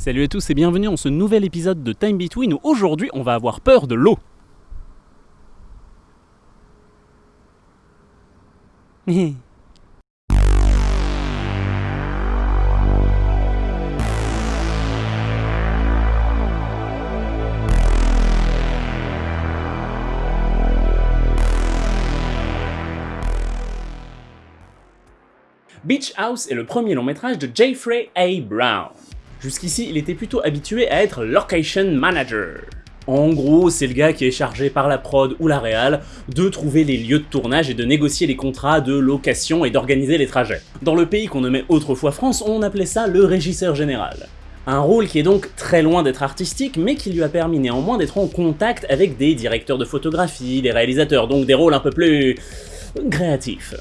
Salut à tous et bienvenue dans ce nouvel épisode de Time Between où aujourd'hui on va avoir peur de l'eau. Beach House est le premier long métrage de Jeffrey A. Brown. Jusqu'ici, il était plutôt habitué à être location manager. En gros, c'est le gars qui est chargé par la prod ou la réal de trouver les lieux de tournage et de négocier les contrats de location et d'organiser les trajets. Dans le pays qu'on nommait autrefois France, on appelait ça le régisseur général. Un rôle qui est donc très loin d'être artistique, mais qui lui a permis néanmoins d'être en contact avec des directeurs de photographie, des réalisateurs, donc des rôles un peu plus... créatifs.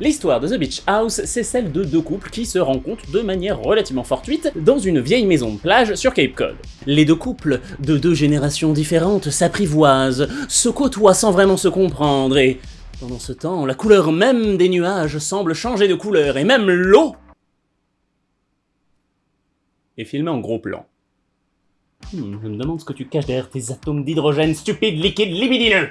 L'histoire de The Beach House, c'est celle de deux couples qui se rencontrent de manière relativement fortuite dans une vieille maison de plage sur Cape Cod. Les deux couples, de deux générations différentes, s'apprivoisent, se côtoient sans vraiment se comprendre, et pendant ce temps, la couleur même des nuages semble changer de couleur, et même l'eau est filmée en gros plan. Hmm, je me demande ce que tu caches derrière tes atomes d'hydrogène stupides, liquides, libidineux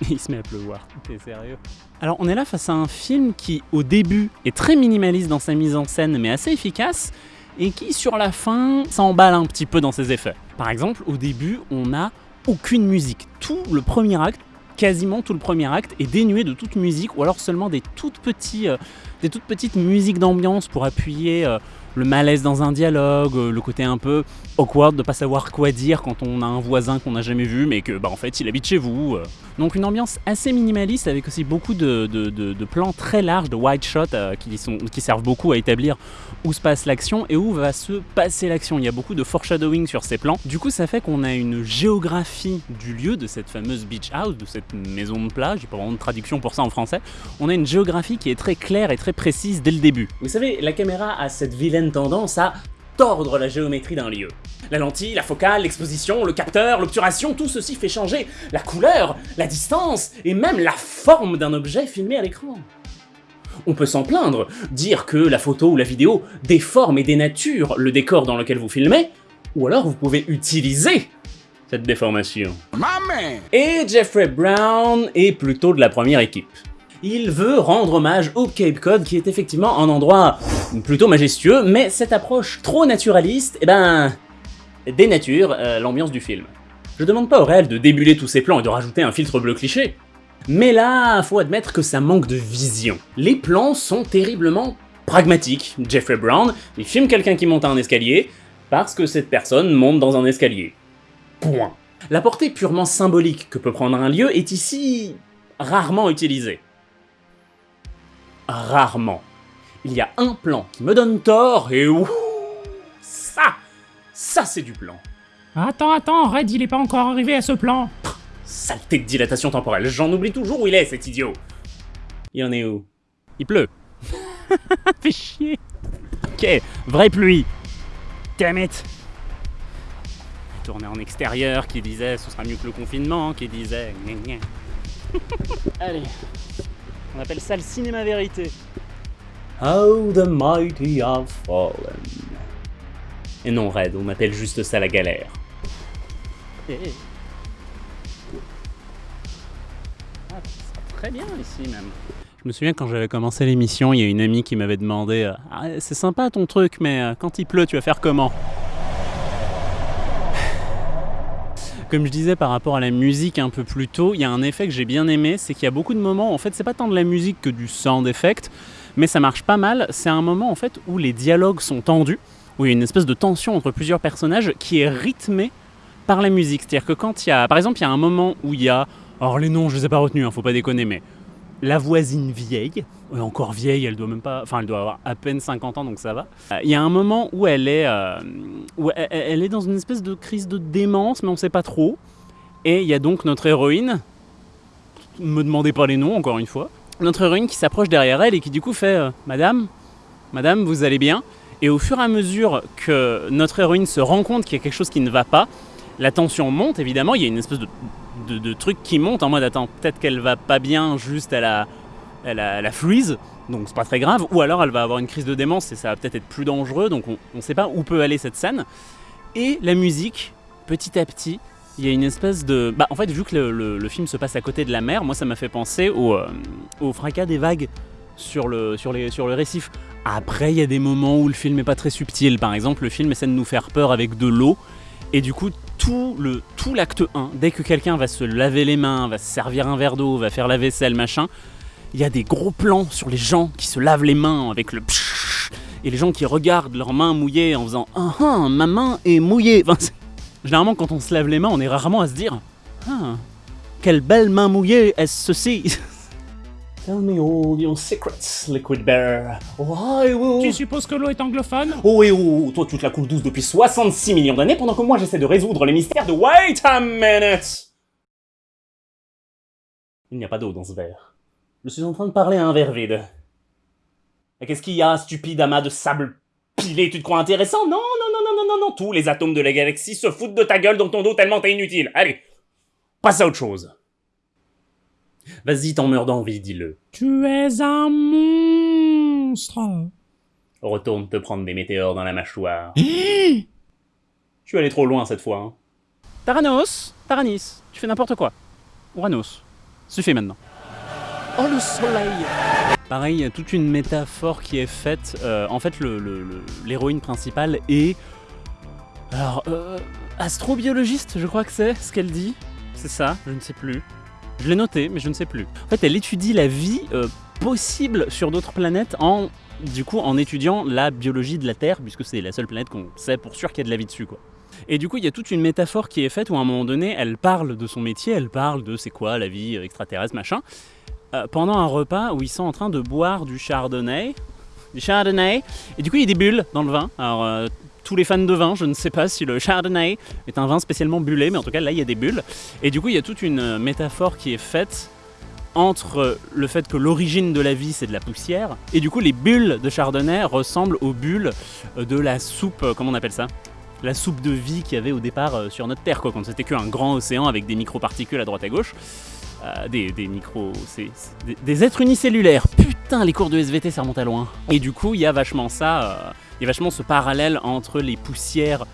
Il se met à pleuvoir. T'es sérieux? Alors on est là face à un film qui au début est très minimaliste dans sa mise en scène mais assez efficace et qui sur la fin s'emballe un petit peu dans ses effets. Par exemple au début on n'a aucune musique. Tout le premier acte quasiment tout le premier acte est dénué de toute musique ou alors seulement des toutes, petits, euh, des toutes petites musiques d'ambiance pour appuyer euh, le malaise dans un dialogue, euh, le côté un peu awkward de pas savoir quoi dire quand on a un voisin qu'on n'a jamais vu mais que bah en fait il habite chez vous. Euh. Donc une ambiance assez minimaliste avec aussi beaucoup de, plans très larges, de wide shots euh, qui, qui servent beaucoup à établir où se passe l'action et où va se passer l'action. Il y a beaucoup de foreshadowing sur ces plans. Du coup ça fait qu'on a une géographie du lieu de cette fameuse beach house, de cette maison de plage, j'ai pas vraiment de traduction pour ça en français. On a une géographie qui est très claire et très précise dès le début. Vous savez, la caméra a cette vilaine tendance à tordre la géométrie d'un lieu. La lentille, la focale, l'exposition, le capteur, l'obturation, tout ceci fait changer la couleur, la distance et même la forme d'un objet filmé à l'écran. On peut s'en plaindre, dire que la photo ou la vidéo déforme et dénature le décor dans lequel vous filmez, ou alors vous pouvez utiliser cette déformation. Et Jeffrey Brown est plutôt de la première équipe il veut rendre hommage au Cape Cod, qui est effectivement un endroit plutôt majestueux, mais cette approche trop naturaliste, eh ben, dénature euh, l'ambiance du film. Je demande pas au réel de débuler tous ses plans et de rajouter un filtre bleu cliché, mais là, faut admettre que ça manque de vision. Les plans sont terriblement pragmatiques. Jeffrey Brown, il filme quelqu'un qui monte à un escalier, parce que cette personne monte dans un escalier. Point. La portée purement symbolique que peut prendre un lieu est ici rarement utilisée rarement. Il y a un plan qui me donne tort et ouh, ça, ça c'est du plan. Attends, attends, Red, il est pas encore arrivé à ce plan. saleté de dilatation temporelle, j'en oublie toujours où il est cet idiot. Il en est où? Il pleut. Fais chier. Ok, vraie pluie. Damn it. Tourné en extérieur, qui disait ce sera mieux que le confinement, qui disait... Allez, on appelle ça le cinéma vérité. How the mighty have fallen. Et non, Red, on appelle juste ça la galère. Eh, eh. Ah, très bien ici même. Je me souviens quand j'avais commencé l'émission, il y a une amie qui m'avait demandé euh, ah, C'est sympa ton truc, mais euh, quand il pleut, tu vas faire comment? Comme je disais par rapport à la musique un peu plus tôt, il y a un effet que j'ai bien aimé, c'est qu'il y a beaucoup de moments, en fait c'est pas tant de la musique que du sound effect, mais ça marche pas mal, c'est un moment en fait où les dialogues sont tendus, où il y a une espèce de tension entre plusieurs personnages qui est rythmée par la musique. C'est-à-dire que quand il y a, par exemple, il y a un moment où il y a, alors les noms je les ai pas retenus, hein, faut pas déconner, mais la voisine vieille, encore vieille, elle doit même pas, enfin elle doit avoir à peine 50 ans donc ça va. Euh, il y a un moment où elle est, euh, où elle, est dans une espèce de crise de démence, mais on sait pas trop. Et il y a donc notre héroïne, me demandez pas les noms encore une fois, notre héroïne qui s'approche derrière elle et qui du coup fait euh, Madame, Madame, vous allez bien? Et au fur et à mesure que notre héroïne se rend compte qu'il y a quelque chose qui ne va pas, la tension monte évidemment, il y a une espèce de de, trucs qui montent en mode attends, peut-être qu'elle va pas bien juste à la, la, freeze. donc c'est pas très grave, ou alors elle va avoir une crise de démence et ça va peut-être être plus dangereux, donc on, sait pas où peut aller cette scène. Et la musique, petit à petit, il y a une espèce de... Bah en fait, vu que le, film se passe à côté de la mer, moi ça m'a fait penser au, euh, au fracas des vagues sur le, sur, sur le récif. Après, il y a des moments où le film est pas très subtil. Par exemple, le film essaie de nous faire peur avec de l'eau, et du coup, tout le tout l'acte 1, dès que quelqu'un va se laver les mains, va se servir un verre d'eau, va faire la vaisselle, machin, il y a des gros plans sur les gens qui se lavent les mains avec le pshhh, et les gens qui regardent leurs mains mouillées en faisant ah ah ma main est mouillée. Généralement quand on se lave les mains, on est rarement à se dire ah quelle belle main mouillée est-ce ceci? Tell me all your secrets, Liquid Bear. Oh, will- Tu supposes que l'eau est anglophone? Oh et oh, toi tu te la coules douce depuis 66 millions d'années pendant que moi j'essaie de résoudre les mystères de Wait a minute Il n'y a pas d'eau dans ce verre. Je suis en train de parler à un verre vide. Et qu'est-ce qu'il y a, stupide amas de sable pilé, tu te crois intéressant? Non, non, non, non, non, non, non, tous les atomes de la galaxie se foutent de ta gueule dans ton dos tellement t'es inutile. Allez, passe à autre chose. Vas-y, t'en meurs d'envie, dis-le. Tu es un monstre Retourne te prendre des météores dans la mâchoire. Je suis allé trop loin cette fois. Hein. Taranos, Taranis, tu fais n'importe quoi. Uranos, suffit maintenant. Oh le soleil Pareil, il y a toute une métaphore qui est faite. euh, en fait, le- le- le- l'héroïne principale est. Alors, euh, astrobiologiste, je crois que c'est ce qu'elle dit. C'est ça, je ne sais plus. Je l'ai noté, mais je ne sais plus. En fait, elle étudie la vie euh, possible sur d'autres planètes en du coup en étudiant la biologie de la Terre, puisque c'est la seule planète qu'on sait pour sûr qu'il y a de la vie dessus. quoi. Et du coup, il y a toute une métaphore qui est faite où à un moment donné, elle parle de son métier, elle parle de c'est quoi la vie extraterrestre, machin, euh, pendant un repas où ils sont en train de boire du chardonnay. Du chardonnay. Et du coup, il y a des bulles dans le vin. Alors, euh, tous les fans de vin, je ne sais pas si le chardonnay est un vin spécialement bullé, mais en tout cas, là, il y a des bulles. Et du coup, il y a toute une euh, métaphore qui est faite entre le fait que l'origine de la vie c'est de la poussière et du coup les bulles de chardonnay ressemblent aux bulles euh, de la soupe, euh, comment on appelle ça? La soupe de vie qu'il y avait au départ sur notre Terre, quoi, quand c'était qu'un grand océan avec des microparticules à droite à gauche. Des, des c'est des, êtres unicellulaires. Putain, les cours de SVT ça remonte à loin. Et du coup, il y a vachement ça, il y a vachement ce parallèle entre les poussières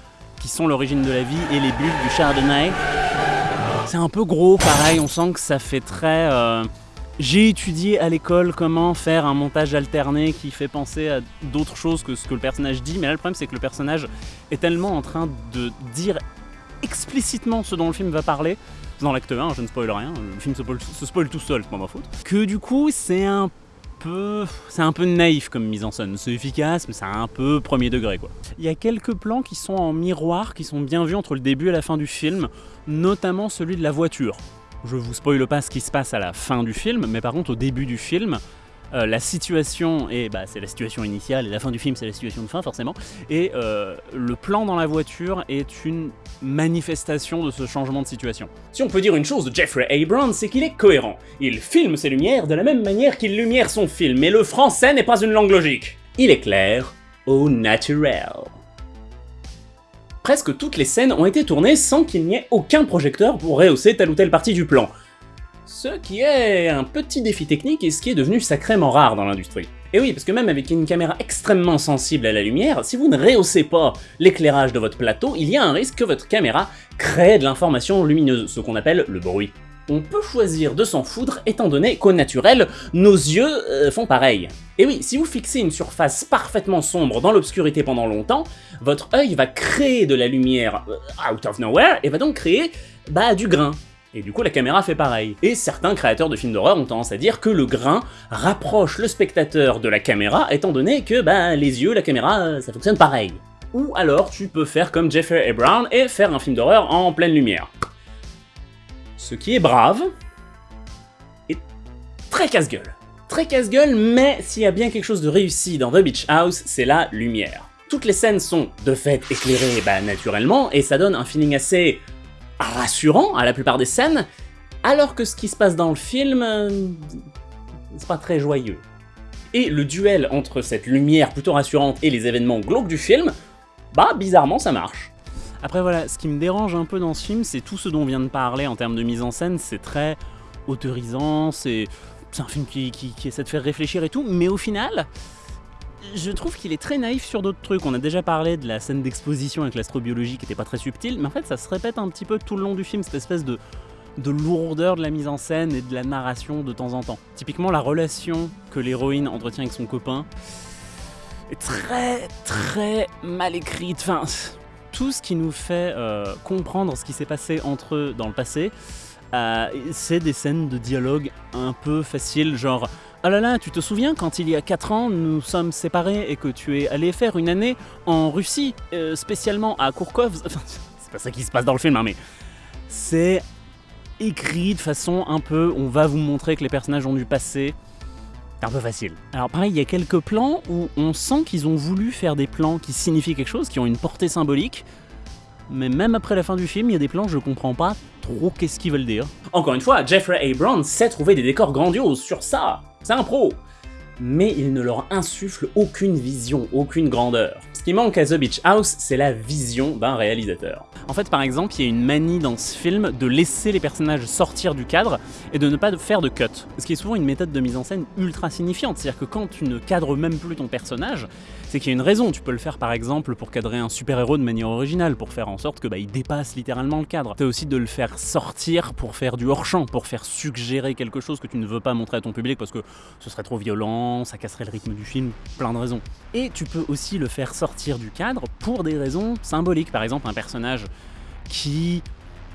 qui sont l'origine de la vie et les bulles du chardonnay. C'est un peu gros, pareil, on sent que ça fait très... euh, J'ai étudié à l'école comment faire un montage alterné qui fait penser à d'autres choses que ce que le personnage dit, mais là le problème c'est que le personnage est tellement en train de dire explicitement ce dont le film va parler, dans l'acte 1, je ne spoil rien, le film se spoil, se spoil tout seul, c'est pas ma faute, que du coup c'est un c'est un peu naïf comme mise en scène, c'est efficace mais c'est un peu premier degré quoi. Il y a quelques plans qui sont en miroir, qui sont bien vus entre le début et la fin du film, notamment celui de la voiture. Je vous spoile pas ce qui se passe à la fin du film, mais par contre au début du film, euh, la situation est, bah, c'est la situation initiale et la fin du film c'est la situation de fin forcément, et euh, le plan dans la voiture est une manifestation de ce changement de situation. Si on peut dire une chose de Jeffrey Abrams, c'est qu'il est cohérent. Il filme ses lumières de la même manière qu'il lumière son film, mais le français n'est pas une langue logique. Il est clair au naturel. Presque toutes les scènes ont été tournées sans qu'il n'y ait aucun projecteur pour rehausser telle ou telle partie du plan. Ce qui est un petit défi technique et ce qui est devenu sacrément rare dans l'industrie. Et oui, parce que même avec une caméra extrêmement sensible à la lumière, si vous ne rehaussez pas l'éclairage de votre plateau, il y a un risque que votre caméra crée de l'information lumineuse, ce qu'on appelle le bruit. On peut choisir de s'en foutre étant donné qu'au naturel, nos yeux euh, font pareil. Et oui, si vous fixez une surface parfaitement sombre dans l'obscurité pendant longtemps, votre œil va créer de la lumière euh, out of nowhere et va donc créer bah, du grain. Et du coup, la caméra fait pareil. Et certains créateurs de films d'horreur ont tendance à dire que le grain rapproche le spectateur de la caméra, étant donné que bah, les yeux, la caméra, euh, ça fonctionne pareil. Ou alors tu peux faire comme Jeffrey A. Brown et faire un film d'horreur en pleine lumière. Ce qui est brave, et très casse-gueule. Très casse-gueule, mais s'il y a bien quelque chose de réussi dans The Beach House, c'est la lumière. Toutes les scènes sont de fait éclairées bah, naturellement, et ça donne un feeling assez rassurant à la plupart des scènes, alors que ce qui se passe dans le film, c'est pas très joyeux. Et le duel entre cette lumière plutôt rassurante et les événements glauques du film, bah bizarrement ça marche. Après voilà, ce qui me dérange un peu dans ce film, c'est tout ce dont on vient de parler en termes de mise en scène, c'est très autorisant, c'est un film qui essaie de faire réfléchir et tout, mais au final, je trouve qu'il est très naïf sur d'autres trucs. On a déjà parlé de la scène d'exposition avec l'astrobiologie qui était pas très subtile, mais en fait, ça se répète un petit peu tout le long du film, cette espèce de, de lourdeur de la mise en scène et de la narration de temps en temps. Typiquement, la relation que l'héroïne entretient avec son copain est très, très mal écrite. Enfin, tout ce qui nous fait euh, comprendre ce qui s'est passé entre eux dans le passé, euh, c'est des scènes de dialogue un peu faciles, genre Ah là là, tu te souviens quand il y a 4 ans nous sommes séparés et que tu es allé faire une année en Russie, euh, spécialement à Kourkov? Enfin, c'est pas ça qui se passe dans le film, hein, mais c'est écrit de façon un peu on va vous montrer que les personnages ont du passé. C'est un peu facile. Alors pareil, il y a quelques plans où on sent qu'ils ont voulu faire des plans qui signifient quelque chose, qui ont une portée symbolique. Mais même après la fin du film, il y a des plans, je comprends pas trop qu'est-ce qu'ils veulent dire. Encore une fois, Jeffrey Abrams sait trouver des décors grandioses sur ça. C'est un pro. Mais il ne leur insuffle aucune vision, aucune grandeur. Ce qui manque à The Beach House, c'est la vision d'un réalisateur. En fait, par exemple, il y a une manie dans ce film de laisser les personnages sortir du cadre et de ne pas faire de cut. Ce qui est souvent une méthode de mise en scène ultra signifiante. C'est-à-dire que quand tu ne cadres même plus ton personnage, c'est qu'il y a une raison. Tu peux le faire par exemple pour cadrer un super-héros de manière originale, pour faire en sorte que bah, il dépasse littéralement le cadre. C'est aussi de le faire sortir pour faire du hors-champ, pour faire suggérer quelque chose que tu ne veux pas montrer à ton public parce que ce serait trop violent, ça casserait le rythme du film, plein de raisons. Et tu peux aussi le faire sortir du cadre pour des raisons symboliques. Par exemple, un personnage qui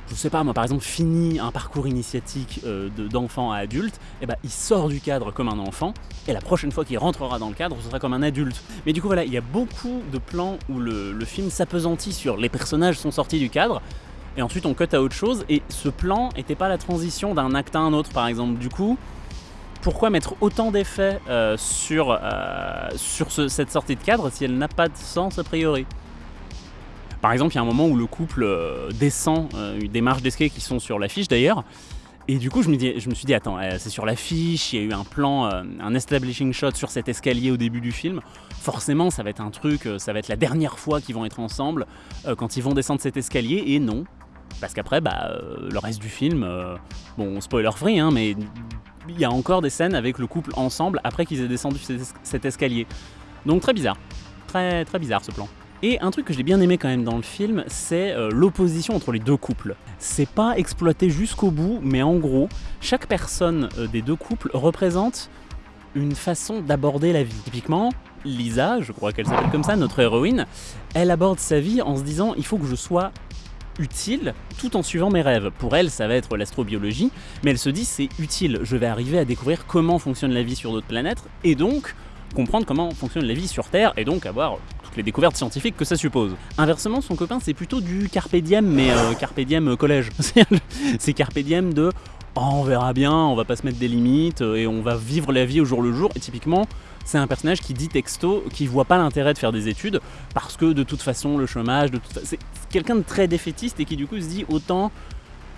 je sais pas moi par exemple finit un parcours initiatique euh, de- d'enfant à adulte, et ben il sort du cadre comme un enfant, et la prochaine fois qu'il rentrera dans le cadre, ce sera comme un adulte. Mais du coup voilà, il y a beaucoup de plans où le, film s'apesantit sur les personnages sont sortis du cadre, et ensuite on cut à autre chose, et ce plan était pas la transition d'un acte à un autre par exemple. Du coup, pourquoi mettre autant d'effets euh, sur, euh, cette sortie de cadre si elle n'a pas de sens a priori? Par exemple, il y a un moment où le couple euh, descend euh, des marches d'escalier qui sont sur l'affiche d'ailleurs. Et du coup, je me, suis dit, attends, euh, c'est sur l'affiche, il y a eu un plan, un establishing shot sur cet escalier au début du film. Forcément, ça va être un truc, ça va être la dernière fois qu'ils vont être ensemble quand ils vont descendre cet escalier. Et non, parce qu'après, bah, le reste du film, bon, spoiler free, hein, mais il y a encore des scènes avec le couple ensemble après qu'ils aient descendu cet, cet escalier. Donc très bizarre, très très bizarre ce plan. Et un truc que j'ai bien aimé quand même dans le film, c'est euh, l'opposition entre les deux couples. C'est pas exploité jusqu'au bout, mais en gros, chaque personne euh, des deux couples représente une façon d'aborder la vie. Typiquement, Lisa, je crois qu'elle s'appelle comme ça, notre héroïne, elle aborde sa vie en se disant il faut que je sois utile tout en suivant mes rêves. Pour elle, ça va être l'astrobiologie, mais elle se dit c'est utile, je vais arriver à découvrir comment fonctionne la vie sur d'autres planètes et donc comprendre comment fonctionne la vie sur Terre et donc avoir les découvertes scientifiques que ça suppose. Inversement, son copain, c'est plutôt du carpe diem, mais euh, euh, collège. c'est carpe diem de Oh, on verra bien, on va pas se mettre des limites euh, et on va vivre la vie au jour le jour. Et typiquement, c'est un personnage qui dit texto, qui voit pas l'intérêt de faire des études parce que de toute façon, le chômage, de toute c'est quelqu'un de très défaitiste et qui du coup se dit autant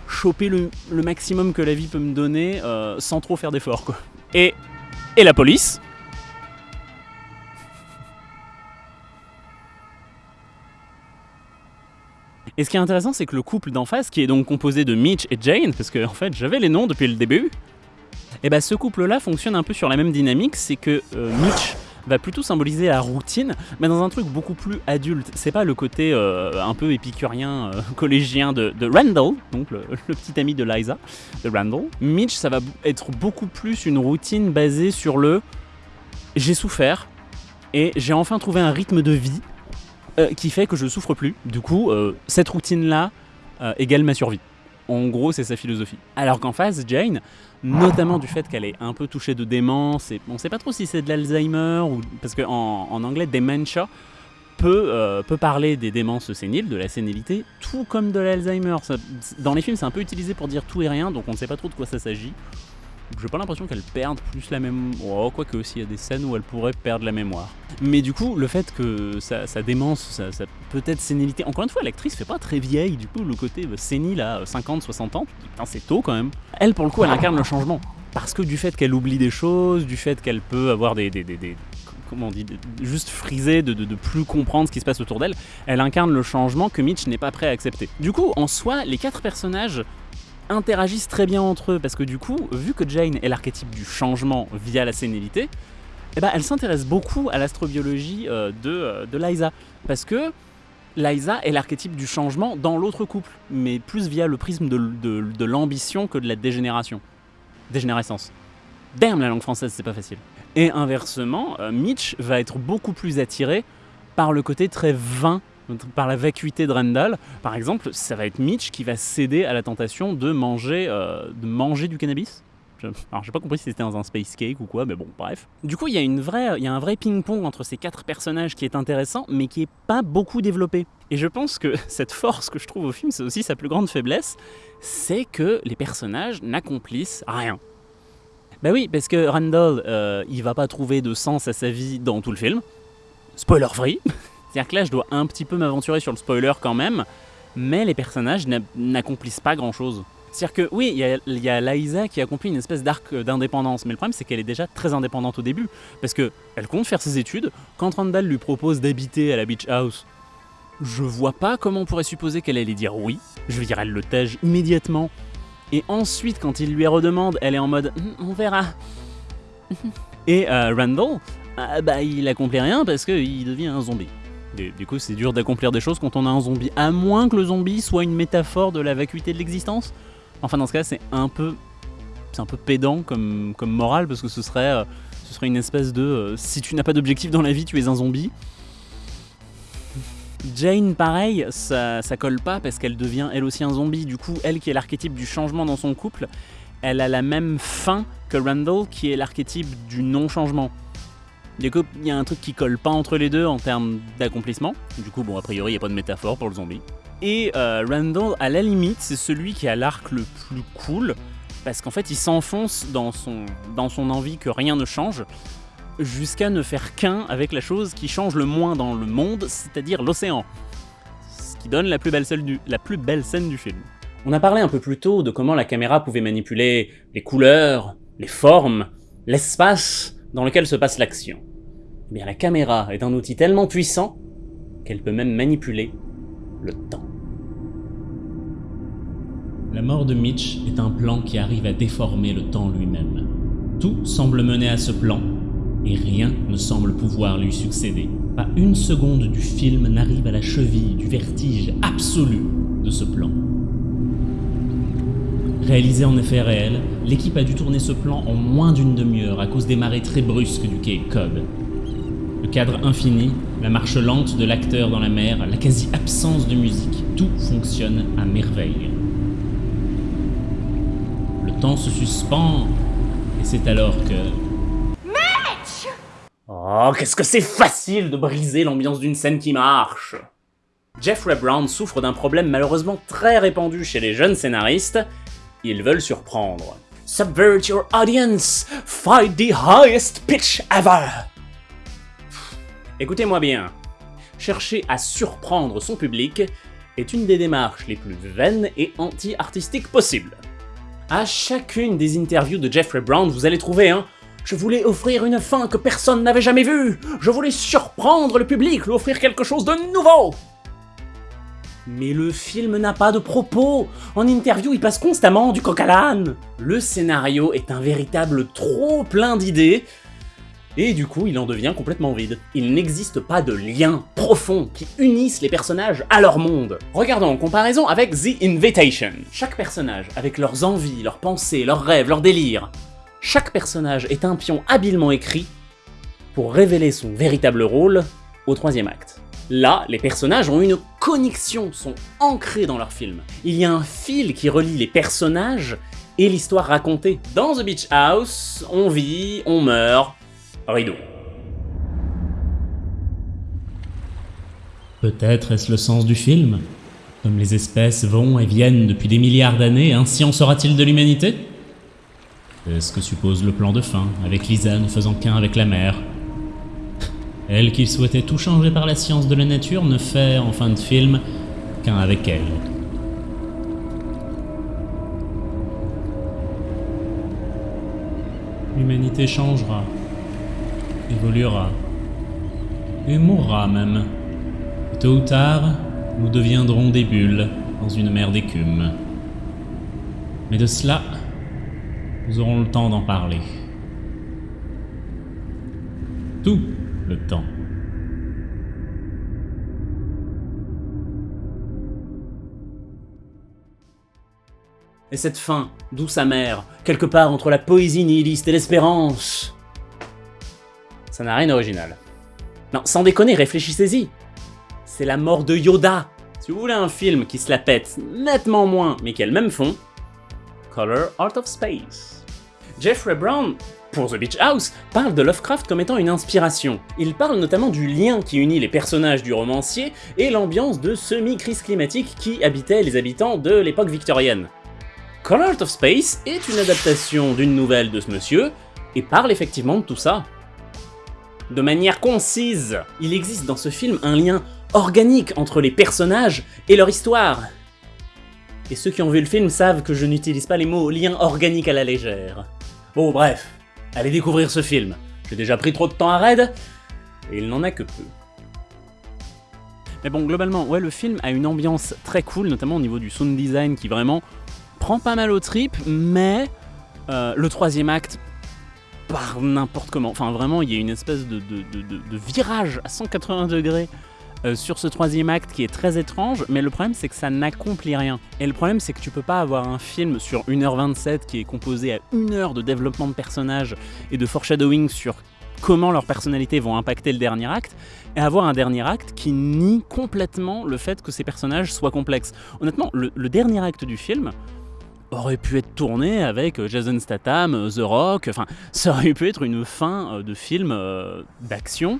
choper le, maximum que la vie peut me donner euh, sans trop faire d'efforts. Et, et la police Et ce qui est intéressant, c'est que le couple d'en face, qui est donc composé de Mitch et Jane, parce que en fait j'avais les noms depuis le début, et ben ce couple-là fonctionne un peu sur la même dynamique, c'est que euh, Mitch va plutôt symboliser la routine, mais dans un truc beaucoup plus adulte. C'est pas le côté euh, un peu épicurien, euh, collégien de, de Randall, donc le, le petit ami de Liza, de Randall. Mitch, ça va être beaucoup plus une routine basée sur le j'ai souffert et j'ai enfin trouvé un rythme de vie euh, qui fait que je souffre plus. Du coup, euh, cette routine-là euh, égale ma survie. En gros, c'est sa philosophie. Alors qu'en face, Jane, notamment du fait qu'elle est un peu touchée de démence, et on ne sait pas trop si c'est de l'Alzheimer ou parce qu'en en anglais, dementia peut, peut parler des démences séniles, de la sénilité, tout comme de l'Alzheimer. Dans les films, c'est un peu utilisé pour dire tout et rien, donc on ne sait pas trop de quoi ça s'agit. J'ai pas l'impression qu'elle perde plus la même. Oh, quoique aussi, il y a des scènes où elle pourrait perdre la mémoire. Mais du coup, le fait que sa, sa démence, sa, sa peut-être sénilité. Encore une fois, l'actrice fait pas très vieille, du coup, le côté euh, sénile à 50, 60 ans, putain, c'est tôt quand même. Elle, pour le coup, elle incarne le changement. Parce que du fait qu'elle oublie des choses, du fait qu'elle peut avoir des. des, des- des- comment on dit Juste friser, de, de, de plus comprendre ce qui se passe autour d'elle, elle incarne le changement que Mitch n'est pas prêt à accepter. Du coup, en soi, les quatre personnages interagissent très bien entre eux parce que du coup, vu que Jane est l'archétype du changement via la sénilité, eh ben, elle s'intéresse beaucoup à l'astrobiologie euh, de, euh, de Liza parce que Liza est l'archétype du changement dans l'autre couple, mais plus via le prisme de, l'ambition que de la dégénération. Dégénérescence. Damn, la langue française, c'est pas facile. Et inversement, euh, Mitch va être beaucoup plus attiré par le côté très vain, par la vacuité de Randall. Par exemple, ça va être Mitch qui va céder à la tentation de manger, euh, de manger du cannabis. Alors, j'ai pas compris si c'était dans un space cake ou quoi, mais bon, bref. Du coup, il y a une vraie, il y a un vrai ping-pong entre ces quatre personnages qui est intéressant, mais qui est pas beaucoup développé. Et je pense que cette force que je trouve au film, c'est aussi sa plus grande faiblesse, c'est que les personnages n'accomplissent rien. Bah oui, parce que Randall, euh, il va pas trouver de sens à sa vie dans tout le film. Spoiler free. C'est-à-dire que là, je dois un petit peu m'aventurer sur le spoiler quand même, mais les personnages n'a- n'accomplissent pas grand-chose. C'est-à-dire que oui, il y a, Liza qui accomplit une espèce d'arc d'indépendance, mais le problème c'est qu'elle est déjà très indépendante au début, parce que elle compte faire ses études. Quand Randall lui propose d'habiter à la beach house, je vois pas comment on pourrait supposer qu'elle allait dire oui. Je veux dire, elle le tège immédiatement. Et ensuite, quand il lui redemande, elle est en mode Hum, on verra. Et euh, Randall, ah, bah, il accomplit rien parce qu'il devient un zombie. Du, coup, c'est dur d'accomplir des choses quand on a un zombie, à moins que le zombie soit une métaphore de la vacuité de l'existence. Enfin, dans ce cas, c'est un peu, c'est un peu pédant comme, comme morale parce que ce serait, euh, ce serait une espèce de euh, si tu n'as pas d'objectif dans la vie, tu es un zombie. Jane, pareil, ça, ça colle pas parce qu'elle devient elle aussi un zombie. Du coup, elle qui est l'archétype du changement dans son couple, elle a la même fin que Randall qui est l'archétype du non-changement. Du coup, il y a un truc qui colle pas entre les deux en termes d'accomplissement. Du coup, bon, a priori, il n'y a pas de métaphore pour le zombie. Et euh, Randall, à la limite, c'est celui qui a l'arc le plus cool, parce qu'en fait, il s'enfonce dans son, dans son envie que rien ne change, jusqu'à ne faire qu'un avec la chose qui change le moins dans le monde, c'est-à-dire l'océan. Ce qui donne la plus, belle scène du, la plus belle scène du film. On a parlé un peu plus tôt de comment la caméra pouvait manipuler les couleurs, les formes, l'espace dans lequel se passe l'action. La caméra est un outil tellement puissant qu'elle peut même manipuler le temps. La mort de Mitch est un plan qui arrive à déformer le temps lui-même. Tout semble mener à ce plan, et rien ne semble pouvoir lui succéder. Pas une seconde du film n'arrive à la cheville du vertige absolu de ce plan. Réalisé en effet réel, l'équipe a dû tourner ce plan en moins d'une demi-heure à cause des marées très brusques du quai Cod. Le cadre infini, la marche lente de l'acteur dans la mer, la quasi-absence de musique, tout fonctionne à merveille. Le temps se suspend, et c'est alors que... Oh, qu'est-ce que c'est facile de briser l'ambiance d'une scène qui marche Jeffrey Brown souffre d'un problème malheureusement très répandu chez les jeunes scénaristes. Ils veulent surprendre. Subvert your audience! Fight the highest pitch ever! Écoutez-moi bien. Chercher à surprendre son public est une des démarches les plus vaines et anti-artistiques possibles. À chacune des interviews de Jeffrey Brown, vous allez trouver un je voulais offrir une fin que personne n'avait jamais vue. Je voulais surprendre le public, lui offrir quelque chose de nouveau. Mais le film n'a pas de propos. En interview, il passe constamment du coq à l'âne. Le scénario est un véritable trop plein d'idées. Et du coup, il en devient complètement vide. Il n'existe pas de lien profond qui unisse les personnages à leur monde. Regardons en comparaison avec The Invitation. Chaque personnage, avec leurs envies, leurs pensées, leurs rêves, leurs délires, chaque personnage est un pion habilement écrit pour révéler son véritable rôle au troisième acte. Là, les personnages ont une connexion, sont ancrés dans leur film. Il y a un fil qui relie les personnages et l'histoire racontée. Dans The Beach House, on vit, on meurt, rideau. Peut-être est-ce le sens du film? Comme les espèces vont et viennent depuis des milliards d'années, ainsi en sera-t-il de l'humanité? C'est ce que suppose le plan de fin, avec Lisa ne faisant qu'un avec la mer? Elle qui souhaitait tout changer par la science de la nature ne fait, en fin de film, qu'un avec elle. L'humanité changera, évoluera, et mourra même. Et tôt ou tard, nous deviendrons des bulles dans une mer d'écume. Mais de cela, nous aurons le temps d'en parler. Tout le temps. Et cette fin, douce amère, quelque part entre la poésie nihiliste et l'espérance Ça n'a rien d'original. Non, sans déconner, réfléchissez-y C'est la mort de Yoda Si vous voulez un film qui se la pète nettement moins, mais qui a le même fond, Color Out of Space. Jeffrey Brown, pour The Beach House, parle de Lovecraft comme étant une inspiration. Il parle notamment du lien qui unit les personnages du romancier et l'ambiance de semi-crise climatique qui habitait les habitants de l'époque victorienne. Color Out of Space est une adaptation d'une nouvelle de ce monsieur, et parle effectivement de tout ça. De manière concise, il existe dans ce film un lien organique entre les personnages et leur histoire. Et ceux qui ont vu le film savent que je n'utilise pas les mots lien organique à la légère. Bon bref, allez découvrir ce film. J'ai déjà pris trop de temps à raid, et il n'en a que peu. Mais bon, globalement, ouais, le film a une ambiance très cool, notamment au niveau du sound design qui vraiment prend pas mal au trip, mais euh, le troisième acte part n'importe comment. Enfin, vraiment, il y a une espèce de, virage à 180 degrés euh, sur ce troisième acte qui est très étrange, mais le problème c'est que ça n'accomplit rien. Et le problème c'est que tu peux pas avoir un film sur 1h27 qui est composé à 1 heure de développement de personnages et de foreshadowing sur comment leurs personnalités vont impacter le dernier acte, et avoir un dernier acte qui nie complètement le fait que ces personnages soient complexes. Honnêtement, le dernier acte du film, aurait pu être tourné avec euh, Jason Statham, euh, The Rock, enfin ça aurait pu être une fin euh, de film d'action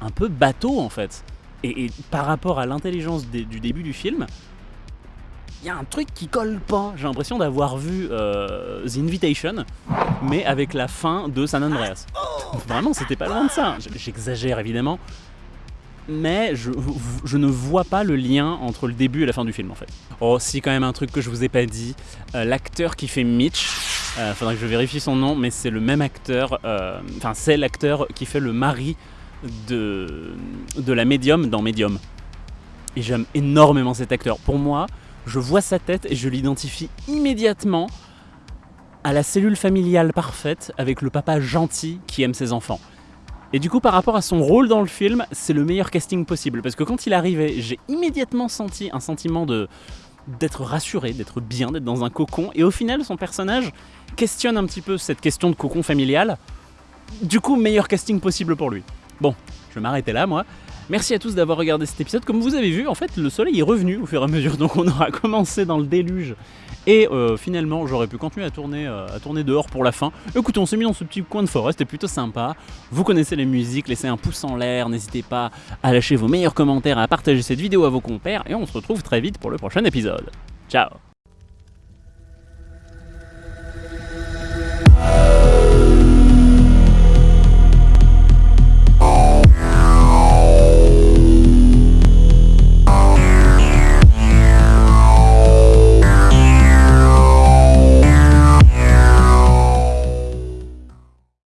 un peu bateau en fait. Et, par rapport à l'intelligence du début du film, il y a un truc qui colle pas. J'ai l'impression d'avoir vu The Invitation, mais avec la fin de San Andreas. Vraiment, c'était pas loin de ça. J'exagère évidemment, mais je, ne vois pas le lien entre le début et la fin du film en fait. Oh si quand même un truc que je vous ai pas dit, euh, l'acteur qui fait Mitch, euh, faudrait que je vérifie son nom, mais c'est le même acteur, euh, enfin c'est l'acteur qui fait le mari de, de la médium dans Medium. Et j'aime énormément cet acteur. Pour moi, je vois sa tête et je l'identifie immédiatement à la cellule familiale parfaite avec le papa gentil qui aime ses enfants. Et du coup, par rapport à son rôle dans le film, c'est le meilleur casting possible. Parce que quand il arrivait, j'ai immédiatement senti un sentiment de d'être rassuré, d'être bien, d'être dans un cocon. Et au final, son personnage questionne un petit peu cette question de cocon familial. Du coup, meilleur casting possible pour lui. Bon, je vais m'arrêter là, moi. Merci à tous d'avoir regardé cet épisode. Comme vous avez vu, en fait, le soleil est revenu au fur et à mesure, donc on aura commencé dans le déluge. Et euh, finalement, j'aurais pu continuer à tourner, euh, à tourner dehors pour la fin. Écoutez, on s'est mis dans ce petit coin de forêt, c'était plutôt sympa. Vous connaissez les musiques, laissez un pouce en l'air, n'hésitez pas à lâcher vos meilleurs commentaires, à partager cette vidéo à vos compères, et on se retrouve très vite pour le prochain épisode. Ciao